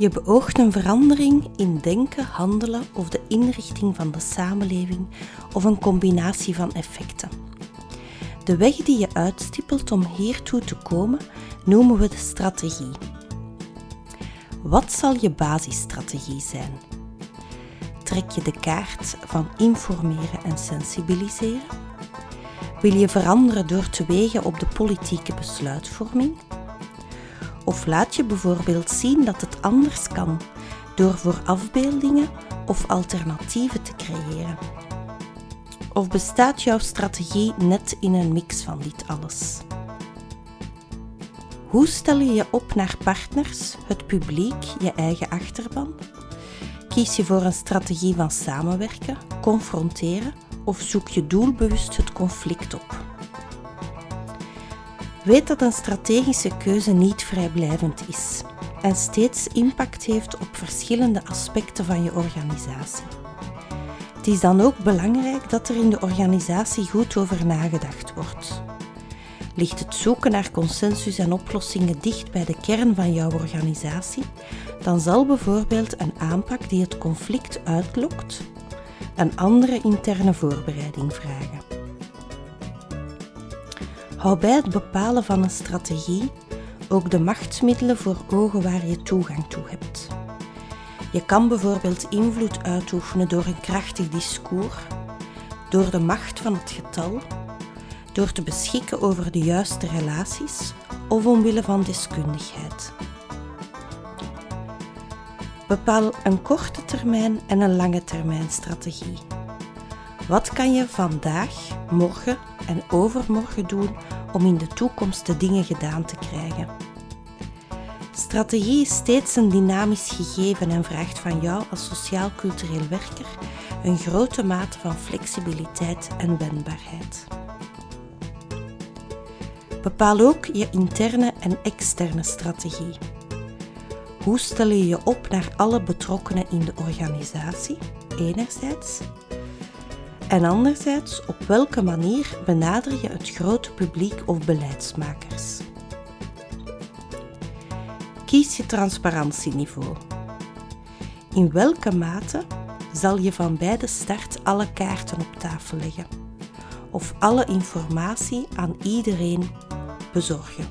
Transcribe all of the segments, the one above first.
Je beoogt een verandering in denken, handelen of de inrichting van de samenleving of een combinatie van effecten. De weg die je uitstippelt om hiertoe te komen noemen we de strategie. Wat zal je basisstrategie zijn? Trek je de kaart van informeren en sensibiliseren? Wil je veranderen door te wegen op de politieke besluitvorming? Of laat je bijvoorbeeld zien dat het anders kan door voor afbeeldingen of alternatieven te creëren? Of bestaat jouw strategie net in een mix van dit alles? Hoe stel je je op naar partners, het publiek, je eigen achterban? Kies je voor een strategie van samenwerken, confronteren of zoek je doelbewust het conflict op? Weet dat een strategische keuze niet vrijblijvend is en steeds impact heeft op verschillende aspecten van je organisatie. Het is dan ook belangrijk dat er in de organisatie goed over nagedacht wordt. Ligt het zoeken naar consensus en oplossingen dicht bij de kern van jouw organisatie, dan zal bijvoorbeeld een aanpak die het conflict uitlokt een andere interne voorbereiding vragen. Hou bij het bepalen van een strategie ook de machtsmiddelen voor ogen waar je toegang toe hebt. Je kan bijvoorbeeld invloed uitoefenen door een krachtig discours, door de macht van het getal, door te beschikken over de juiste relaties of omwille van deskundigheid. Bepaal een korte termijn en een lange termijn strategie. Wat kan je vandaag, morgen en overmorgen doen om in de toekomst de dingen gedaan te krijgen? Strategie is steeds een dynamisch gegeven en vraagt van jou als sociaal-cultureel werker een grote mate van flexibiliteit en wendbaarheid. Bepaal ook je interne en externe strategie. Hoe stel je je op naar alle betrokkenen in de organisatie, enerzijds, en anderzijds op welke manier benader je het grote publiek of beleidsmakers? Kies je transparantieniveau. In welke mate zal je van bij de start alle kaarten op tafel leggen of alle informatie aan iedereen bezorgen?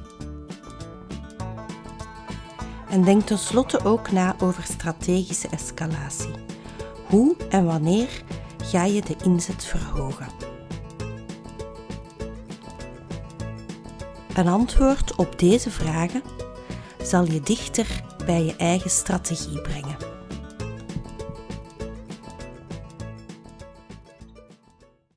En denk tenslotte ook na over strategische escalatie. Hoe en wanneer ga je de inzet verhogen? Een antwoord op deze vragen zal je dichter bij je eigen strategie brengen.